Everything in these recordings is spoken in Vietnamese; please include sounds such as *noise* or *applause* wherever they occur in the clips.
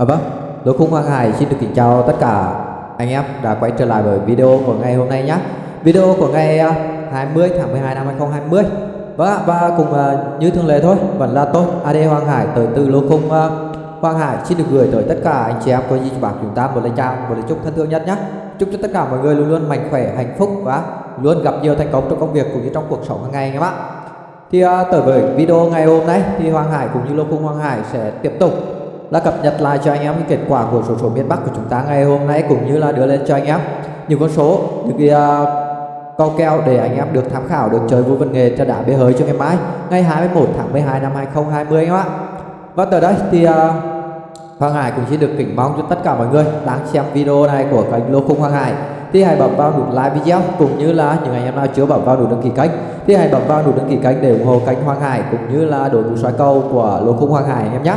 À vâng, Lô Khung Hoàng Hải xin được kính chào tất cả anh em đã quay trở lại với video của ngày hôm nay nhé Video của ngày à, 20 tháng 12 năm 2020 Vâng ạ, và cùng à, như thường lệ thôi, vẫn là tôi AD Hoàng Hải tới từ Lô Khung à. Hoàng Hải xin được gửi tới tất cả anh chị em của Di Bạc chúng ta một lời chào, một lời chúc thân thương nhất nhé Chúc cho tất cả mọi người luôn luôn mạnh khỏe, hạnh phúc và luôn gặp nhiều thành công trong công việc cũng như trong cuộc sống hàng ngày anh em ạ. Thì uh, tới với video ngày hôm nay thì Hoàng Hải cũng như Lô Khung Hoàng Hải sẽ tiếp tục là cập nhật lại cho anh em cái kết quả của số số miền Bắc của chúng ta ngày hôm nay cũng như là đưa lên cho anh em. Những con số những cái uh, câu kèo để anh em được tham khảo được chơi vui văn nghề cho đã bế hơi cho ngày mai ngày 21 tháng 12 năm 2020 anh em ạ và từ đây thì uh, Hoàng Hải cũng xin được kính mong cho tất cả mọi người đang xem video này của kênh Lô Khung Hoàng Hải. Thì hãy bấm vào nút like video cũng như là những anh em nào chưa bấm vào nút đăng ký kênh thì hãy bấm vào nút đăng ký kênh để ủng hộ kênh Hoàng Hải cũng như là đội ngũ soi câu của Lô Khung Hoàng Hải anh em nhé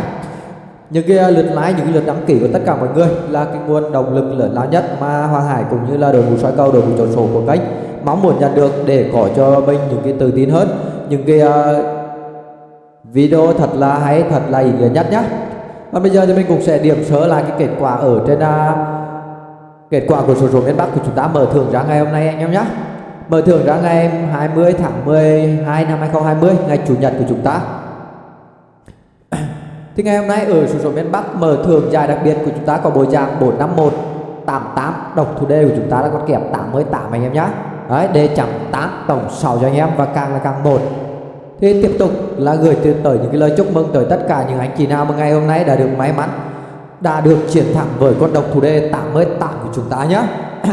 những cái à, lượt like những cái lượt đăng ký của tất cả mọi người là cái nguồn động lực lớn lao nhất mà Hoàng Hải cũng như là đội ngũ soi cầu đội ngũ chọn số của kênh mong muốn nhận được để có cho mình những cái tự tin hơn. Những cái uh, video thật là hay thật là ý nghĩa nhất nhá. Và bây giờ thì mình cũng sẽ điểm sơ lại cái kết quả ở trên uh, kết quả của số số miền Bắc của chúng ta mở thưởng ra ngày hôm nay anh em nhé mở thưởng ra ngày 20 tháng 12 năm 2020 ngày chủ nhật của chúng ta thì ngày hôm nay ở số số miền Bắc mở thưởng giải đặc biệt của chúng ta có bộ dạng 451 88 độc thủ đề của chúng ta là con kẹp 88 anh em nhé đấy đề chấm 8 tổng 6 cho anh em và càng là càng một. Thì tiếp tục là gửi tới những cái lời chúc mừng tới tất cả những anh chị nào mà ngày hôm nay đã được may mắn, đã được chiến thắng với con độc thủ đề 88 của chúng ta nhé *coughs*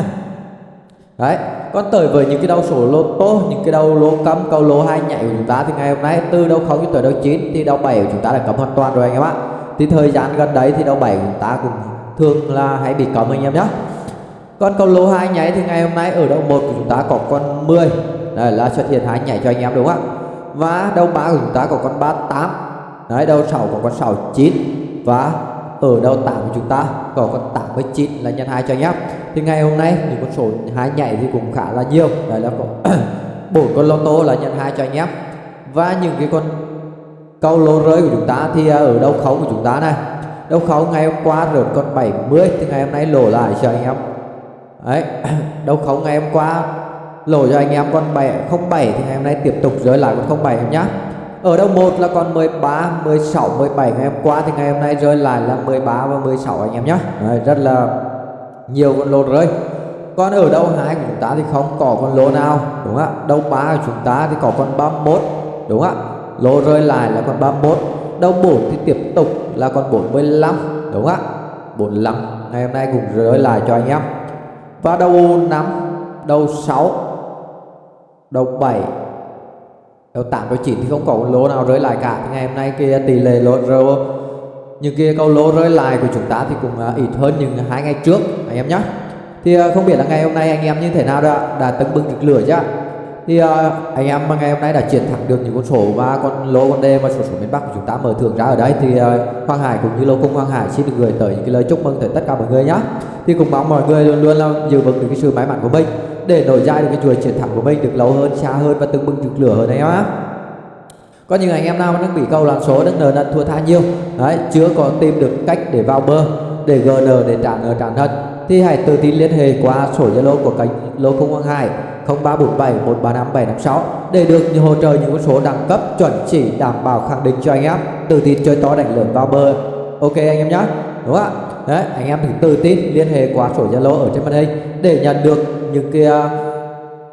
đấy còn tới với những cái đầu số lô tô những cái đầu lô cấm câu lô hai nhảy của chúng ta thì ngày hôm nay từ đầu 0 cho tới đầu 9 thì đầu 7 của chúng ta đã cấm hoàn toàn rồi anh em ạ. Thì thời gian gần đấy thì đầu 7 của chúng ta cũng thường là hãy bị cấm anh em nhé còn câu lô hai nhảy thì ngày hôm nay ở đầu 1 của chúng ta có con 10 đây là xuất hiện hai nhảy cho anh em đúng không ạ? Và đầu 3 của chúng ta có con 38 đấy đầu 6 có con 69 và ở đầu 8 của chúng ta có con 89 là nhân 2 cho anh em thì ngày hôm nay những con số hai nhảy thì cũng khá là nhiều. Đấy là có *clears throat* bốn con lô tô là nhận hai cho anh em và những cái con câu lô rơi của chúng ta thì à, ở đâu khấu của chúng ta này. Đâu khấu ngày hôm qua rớt con 70 thì ngày hôm nay lỗ lại cho anh em. Đấy *clears throat* đâu khấu ngày hôm qua lỗ cho anh em con 7 07 thì ngày hôm nay tiếp tục rơi lại con 07 em nhá. Ở đâu một là con 13, 16, 17 ngày hôm qua thì ngày hôm nay rơi lại là 13 và 16 anh em nhé rất là nhiều con lô rồi. Còn ở đâu? Hai của chúng ta thì không có con lô nào, đúng không ạ? Đâu ba của chúng ta thì có con 31 đúng không ạ? Lô rơi lại là con 31 đâu 4 thì tiếp tục là con 45 đúng không ạ? 45 ngày hôm nay cũng rơi lại cho anh em. Và đầu 5 đầu 6 đầu 7 đầu 8 đầu 9 thì không có con lô nào rơi lại cả. Thì ngày hôm nay kia tỷ lệ lô rơi những cái câu lô rơi lại của chúng ta thì cũng à, ít hơn những hai ngày trước, anh em nhé thì à, không biết là ngày hôm nay anh em như thế nào đã đã tấn bừng được lửa chứ thì à, anh em ngày hôm nay đã chiến thắng được những con số và con lô, con đề và số số miền Bắc của chúng ta mở thưởng ra ở đây thì Hoàng Hải cũng như lô cung Hoàng Hải xin được gửi tới những cái lời chúc mừng tới tất cả mọi người nhé thì cũng mong mọi người luôn luôn là giữ vững được cái sự may mắn của mình để nổi dai được cái chuỗi chiến thắng của mình được lâu hơn, xa hơn và từng bừng được lửa hơn anh em á có những anh em nào đang bị câu loạn số đang nợ nần thua tha nhiều? Đấy, chưa có tìm được cách để vào bơ để gn để trả nợ trả thân thì hãy tự tin liên hệ qua sổ zalo của kênh lô không hoàng hải 0347 135 756 để được hỗ trợ, những con số đẳng cấp chuẩn chỉ đảm bảo khẳng định cho anh em. Tự tin chơi to đánh lớn vào bơ ok anh em nhé đúng không ạ? Đấy, anh em thì tự tin liên hệ qua sổ zalo ở trên màn hình để nhận được những cái à,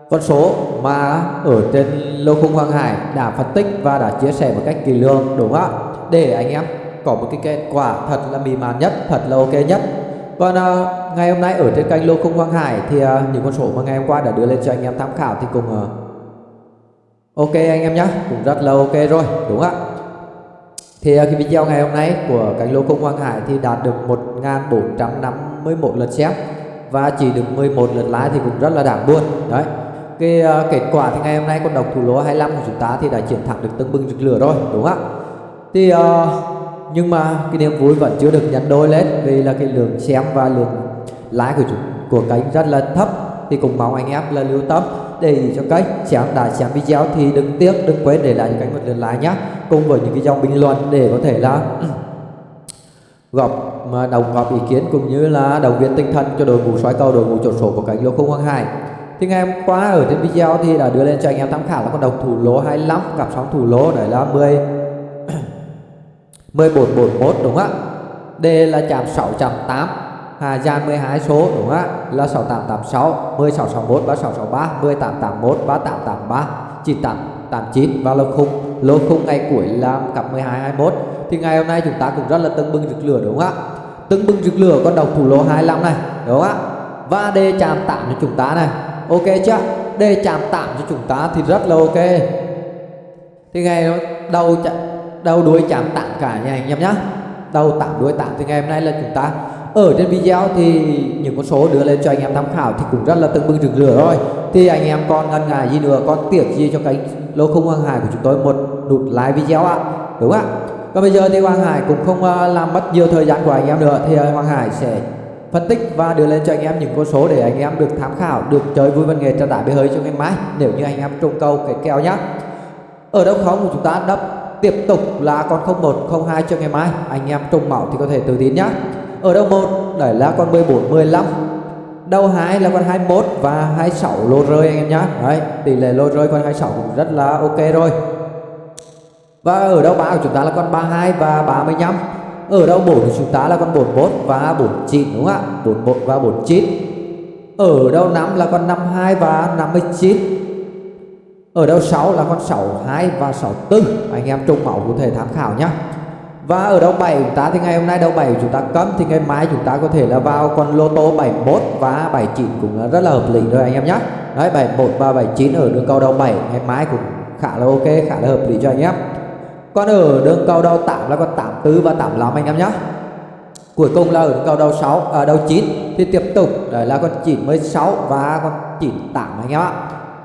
con số mà ở trên lô khung Hoàng Hải đã phân tích và đã chia sẻ một cách kỳ lương đúng không ạ? Để anh em có một cái kết quả thật là mì màn nhất thật là ok nhất. Còn uh, ngày hôm nay ở trên kênh lô khung Hoàng Hải thì uh, những con số mà ngày hôm qua đã đưa lên cho anh em tham khảo thì cùng uh, à, ok anh em nhé cũng rất là ok rồi đúng không ạ? Thì uh, cái video ngày hôm nay của kênh lô khung Hoàng Hải thì đạt được 1451 lượt xem và chỉ được 11 lượt lái thì cũng rất là đáng buồn đấy cái uh, kết quả thì ngày hôm nay con độc thủ lô 25 của chúng ta thì đã chiến thắng được tưng bừng rực lửa rồi đúng không ạ? Thì uh, nhưng mà cái niềm vui vẫn chưa được nhân đôi lên vì là cái lượng xem và lượng lái của chúng của kênh rất là thấp. Thì cũng mong anh em là lưu tâm để ý cho kênh xem đã xem video thì đừng tiếc đừng quên để lại cho kênh một lượt like nhé cùng với những cái dòng bình luận để có thể là *clears throat* góp mà đồng góp ý kiến cũng như là động viên tinh thần cho đội ngũ xoáy cầu đội ngũ chốt số của cánh lô không hoàng hải thì ngày hôm qua ở trên video thì đã đưa lên cho anh em tham khảo là con độc thủ lỗ 25 cặp sóng thủ lỗ đấy là 10 1441 *clears throat* đúng không ạ? D là chạm 608 Hà Giang 12 số, đúng không ạ? Là 6886 10661 3663 10881 3883 9889 và lô khung. Lô khung ngày cuối là cặp 1221 thì ngày hôm nay chúng ta cũng rất là tưng bừng rực lửa, đúng không ạ? Tưng bừng rực lửa con độc thủ lô 25 này, đúng không ạ? Và đề chạm tạm cho chúng ta này ok chưa? D chạm tạm cho chúng ta thì rất là ok. Thì ngày đầu đầu đuôi chạm tạm cả nha anh em nhá. Đầu tạm, đuôi tạm. Thì ngày hôm nay là chúng ta ở trên video thì những con số đưa lên cho anh em tham khảo thì cũng rất là tưng bừng rực rỡ rồi. Thì anh em còn ngần ngại gì nữa, còn tiếc gì cho cái lô không hoàng hải của chúng tôi? Một nút like video ạ. Đúng không ạ. Còn bây giờ thì Hoàng Hải cũng không ờ, làm mất nhiều thời gian của anh em nữa. Thì ờ, Hoàng Hải sẽ phân tích và đưa lên cho anh em những con số để anh em được tham khảo, được chơi vui văn nghệ cho đại bê hơi cho ngày mai nếu như anh em trùng câu cái kèo nhá. Ở đâu không của chúng ta đắp tiếp tục là con 01 02 cho ngày mai. Anh em trùng mạo thì có thể tự tin nhá. Ở đâu một đấy là con 14 15. Đầu hai là con 21 và 26 lô rơi anh em nhá. Đấy, tỷ lệ lô rơi con 26 cũng rất là ok rồi. Và ở đâu ba của chúng ta là con 32 và 35 ở đâu 4 của chúng ta là con 41 và 49 đúng không ạ? 41 và 49 Ở đâu 5 là con 52 và 59 Ở đâu 6 là con 62 và 64 Anh em trung mẫu có thể tham khảo nhé và ở đâu 7 chúng ta thì ngày hôm nay đâu 7 chúng ta cấm thì ngày mai chúng ta có thể là vào con lô tô 71 và 79 cũng rất là hợp lý rồi anh em nhé. Đấy 71 và 79 ở đường cầu đầu 7 ngày mai cũng khá là ok, khá là hợp lý cho anh em. Còn ở đường cầu đầu 8 là con 84 và 85 anh em nhé Cuối cùng là ở đường cầu đầu 6 à, đầu 9 thì tiếp tục đấy là con 96 và con 98 anh em ạ.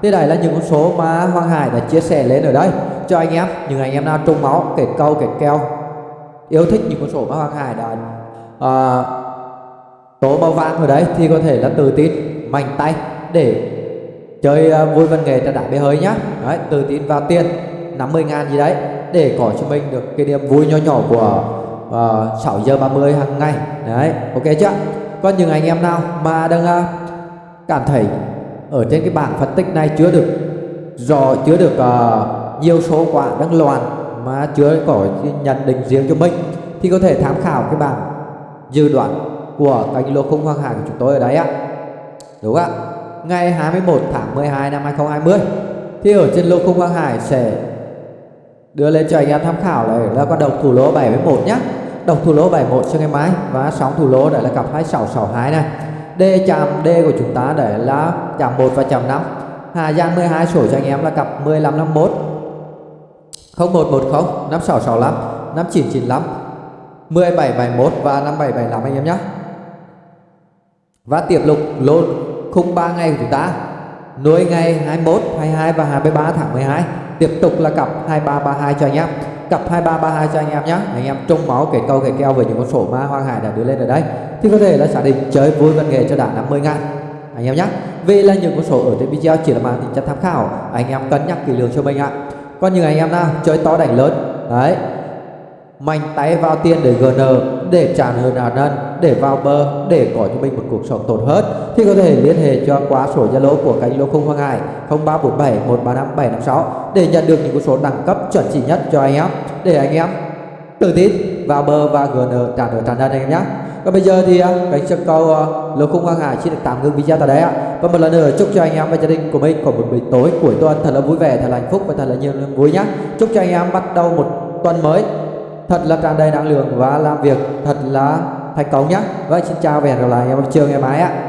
thì đây là những con số mà Hoàng Hải đã chia sẻ lên ở đây cho anh em, những anh em nào trung máu, kể câu, kể keo yêu thích những con số mà Hoàng Hải đã à, tố màu vàng ở đấy thì có thể là tự tin mạnh tay để chơi uh, vui văn nghệ cho đại bê hơi nhá. Đấy, tự tin vào tiền 50 ngàn gì đấy để có cho mình được cái niềm vui nhỏ nhỏ của à, uh, 6 giờ 30 hàng ngày. Đấy ok chưa? Còn những anh em nào mà đang uh, cảm thấy ở trên cái bảng phân tích này chưa được rõ chưa được uh, nhiều số quả đang loạn mà chưa có nhận định riêng cho mình thì có thể tham khảo cái bảng dự đoán của kênh lô khung hoàng hải của chúng tôi ở đấy ạ đúng ạ? Ngày 21 tháng 12 năm 2020 thì ở trên lô khung hoàng hải sẽ đưa lên cho anh em tham khảo này. Là con độc thủ lỗ 71 nhá. Độc thủ lỗ 71 cho ngày mai. Và sóng thủ lỗ đây là cặp 2662 này. D chạm D của chúng ta để là chạm 1 và chạm 5 Hà Giang 12 sổ cho anh em là cặp 1551 0110 5665 5995 1771 và 5775 anh em nhé và tiếp lục lô khung 3 ngày của chúng ta. Nối ngày 21, 22 và 23 tháng 12 tiếp tục là cặp 2332 cho anh em. Cặp 2332 cho anh em nhé anh em trông máu kể câu kể keo về những con sổ ma hoang Hải đã đưa lên ở đây. Thì có thể là xác định chơi vui văn nghệ cho đã 50 ngàn. Anh em nhé vì là những con sổ ở trên video chỉ là màn tính chất tham khảo. Anh em cân nhắc kỹ lưỡng cho mình ạ. Còn những anh em nào chơi to đánh lớn, đấy, mạnh tay vào tiền để GN để tràn hơn nợ nần để vào bờ để có cho mình một cuộc sống tốt hơn thì có thể liên hệ cho qua số Zalo của cánh Lô Không Hoàng Hải 0347 135 756 để nhận được những số đẳng cấp chuẩn chỉ nhất cho anh em để anh em tự tin vào bờ và GN trả nợ trả nần anh em nhé. Còn bây giờ thì à, cánh sân câu à, Lô Không Hoàng Hải xin được tạm ngưng video tại đây ạ. Và một lần nữa chúc cho anh em và gia đình của mình có một buổi tối cuối tuần thật là vui vẻ, thật là hạnh phúc và thật là nhiều niềm vui nhé. Chúc cho anh em bắt đầu một tuần mới thật là tràn đầy năng lượng và làm việc thật là thành công nhé. Vậy xin chào và hẹn gặp lại em vào trường ngày mai ạ.